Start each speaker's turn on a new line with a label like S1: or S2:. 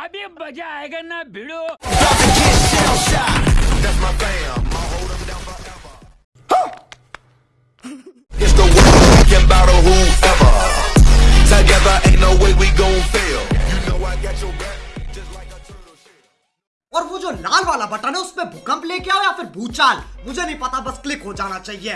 S1: अभी मज़ा आएगा ना भिड़ो
S2: It's the world can battle whoever. Together ain't no way we gon' fail. You know I got your back. Just like a turtle shell.
S3: और वो जो लाल वाला बटन है उसमें भूकंप लेके आओ या फिर भूचाल मुझे नहीं पता बस क्लिक हो जाना चाहिए